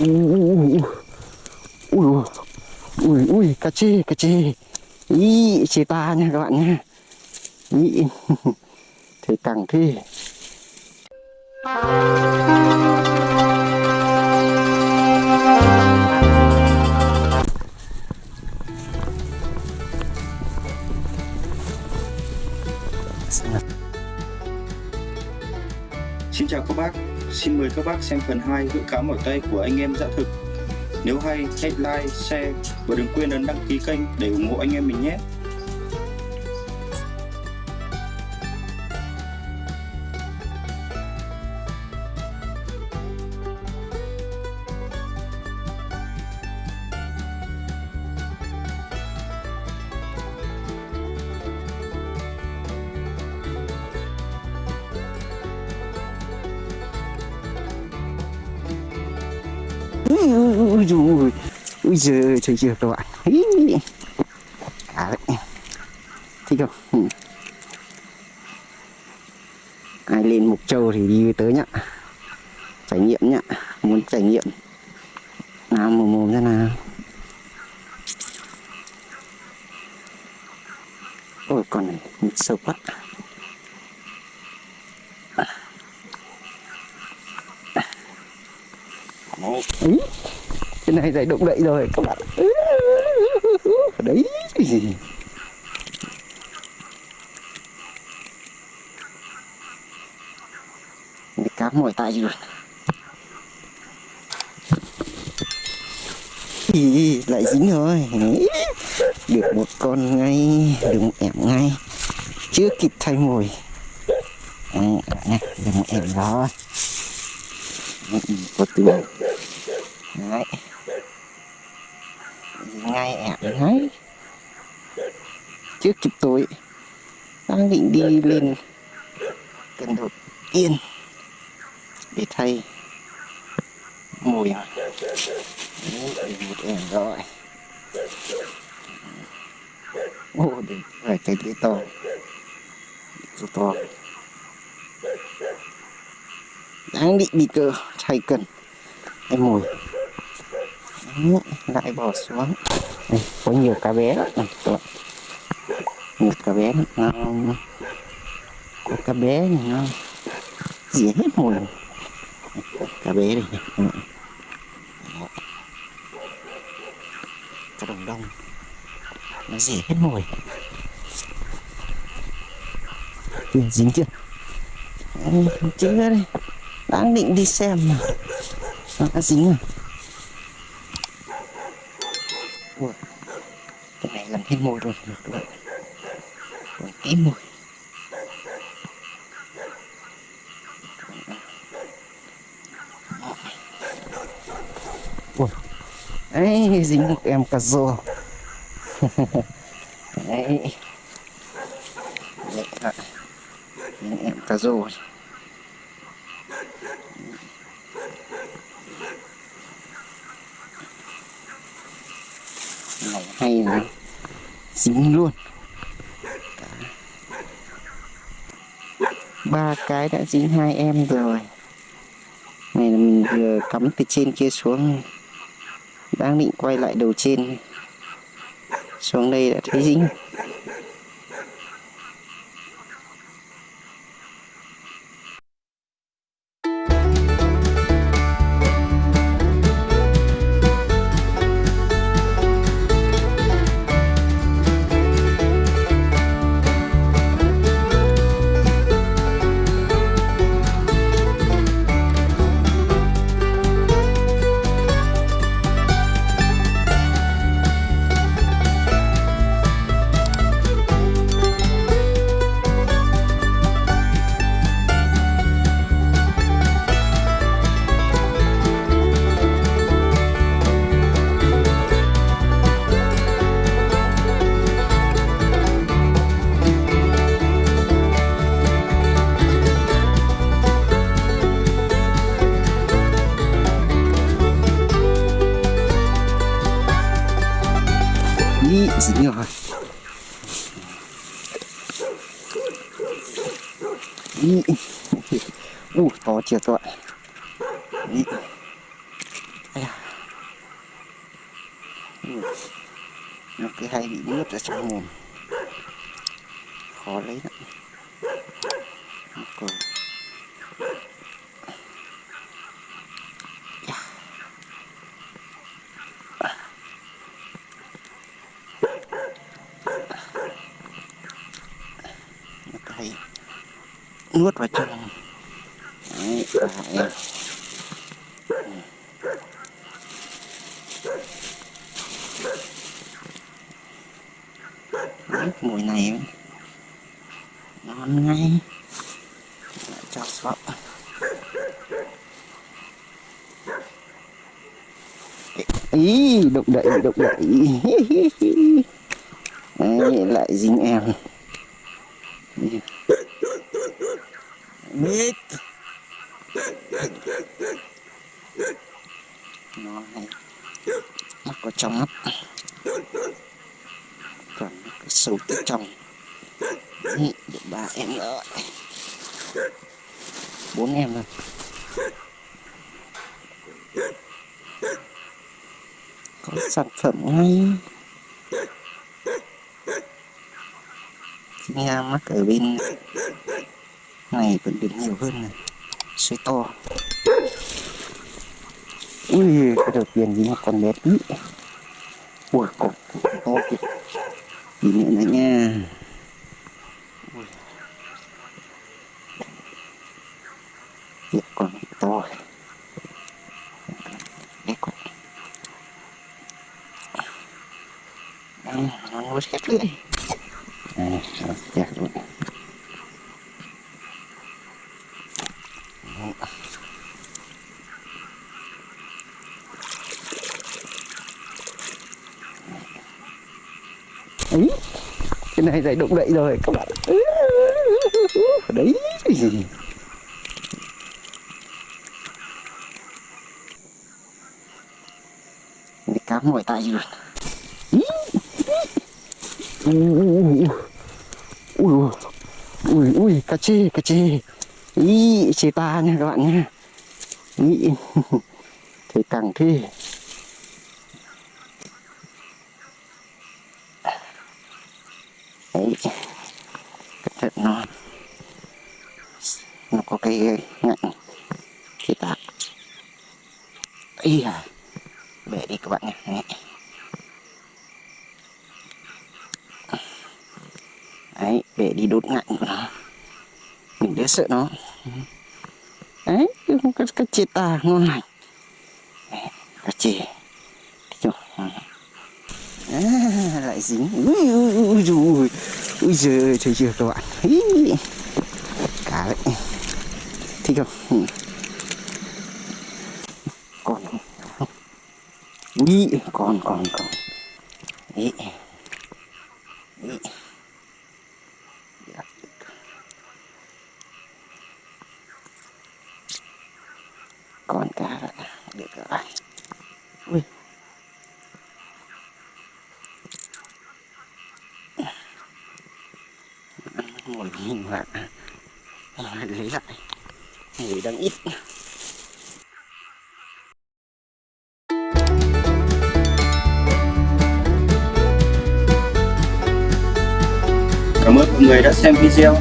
ui ui ui ui cá chê cá chê ý chê ta nha các bạn nha. Ý. Thấy cẳng thế Xin chào các bác, xin mời các bác xem phần 2 gỡ cá mỏi tay của anh em dã thực. Nếu hay, hãy like, share và đừng quên ấn đăng ký kênh để ủng hộ anh em mình nhé. Ui ui ui giời trời chưa các bạn. Cá đấy. Thích không? Ừ. ai lên mục châu thì đi tới nhá. Trải nghiệm nhá. Muốn trải nghiệm. Nào mồm mồm ra nào. Ôi con này sâu quá. Một, cái này dậy động đậy rồi. Các bạn đấy cái gì cá mỏi tay rồi. Ý, lại dính rồi. Được một con ngay được một ẻm ngay. Chưa kịp thay mồi. Đấy, được một ẻm rồi có tiếng đấy. Ngay ẻm đấy. Trước chụp tối đang định đi lên cần đột yên để thay mùi rồi Đấy, một ẻm rồi. Ô đừng phải cái lưỡi to. To to. Đang định bị cơ thay cần. Em mồi Đấy, lại bỏ xuống. Đây, có nhiều cá bé lắm này, một cá bé nó có cá bé này ngon dĩa hết mồi cá bé này, ừ. cá đồng đông. Nó dĩa hết mồi chưa dính chưa? Chưa đây? Đang định đi xem mà. Nó đã dính rồi Ui, mồi rồi. Được các bạn còn tí mồi. Ui, đấy dính một em cà rô. Đấy đấy em cà rô này. Hay này dính luôn. Ba cái đã dính hai em rồi. Này là mình vừa cắm từ trên kia xuống. Đang định quay lại đầu trên. Xuống đây đã thấy dính. U Ui, to chưa các bạn. Ý. Ây da. Nó cứ hay bị nước ra trong mồm khó lấy lắm. Nó cơ. Dạ. Nó cứ hay nuốt vào trong Đấy, và Đấy, mùi này ngon ngay. Lại cho sọ ý động đậy động đậy Đấy, lại dính em. Biết nó này mắt có trong mắt. Còn nó sâu tự trong. Được ba em rồi bốn em rồi có sản phẩm ngay nha mắc ở bên này vẫn được nhiều hơn này. Suối to. Ui cái đầu tiên dính một con bé tí. Ui con to kìa. Tí nữa nữa nha. Tiếp con to. Quá Đây, nó nuốt hết lưỡi này nó chặt luôn cái này lại động đậy rồi, các bạn. Đấy. Cái cá ngồi tay rồi. Ui ui ui ui, cá chê cá chê. Ý, chê ta nha, các bạn nha. Ý. Thế càng thế đấy cẩn thận nó nó có cái ngạnh cái tạc ý à bẻ đi các bạn nhé đấy. đấy bẻ đi đốt ngạnh của nó. Mình đỡ sợ nó. Đấy cái cái chê tà ngon lành. Đấy, cái chê À, lại dính. Ui ui ui ui ui giời thấy chưa các bạn. Ý, cá đấy thích không? Ừ. Còn ui còn còn còn. Ý ý Dạ. còn cá đấy được các bạn ui nguồn hình hoạt lấy lại. Mùi đang ít. Cảm ơn mọi người đã xem video.